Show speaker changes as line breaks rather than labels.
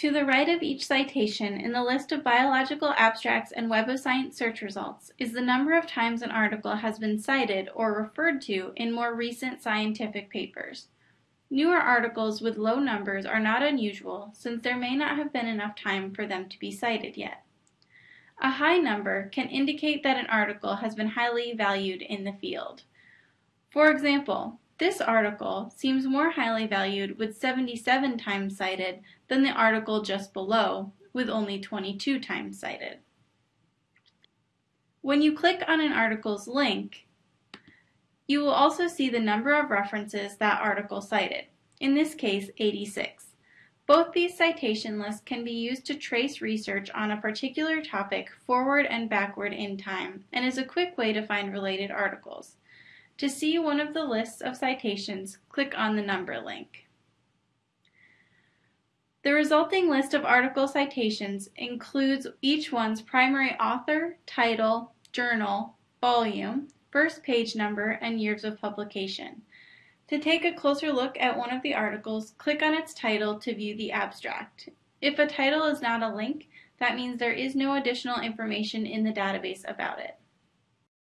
To the right of each citation in the list of biological abstracts and Web of Science search results is the number of times an article has been cited or referred to in more recent scientific papers. Newer articles with low numbers are not unusual since there may not have been enough time for them to be cited yet. A high number can indicate that an article has been highly valued in the field. For example, this article seems more highly valued with 77 times cited than the article just below with only 22 times cited. When you click on an article's link, you will also see the number of references that article cited, in this case 86. Both these citation lists can be used to trace research on a particular topic forward and backward in time and is a quick way to find related articles. To see one of the lists of citations, click on the number link. The resulting list of article citations includes each one's primary author, title, journal, volume, first page number, and years of publication. To take a closer look at one of the articles, click on its title to view the abstract. If a title is not a link, that means there is no additional information in the database about it.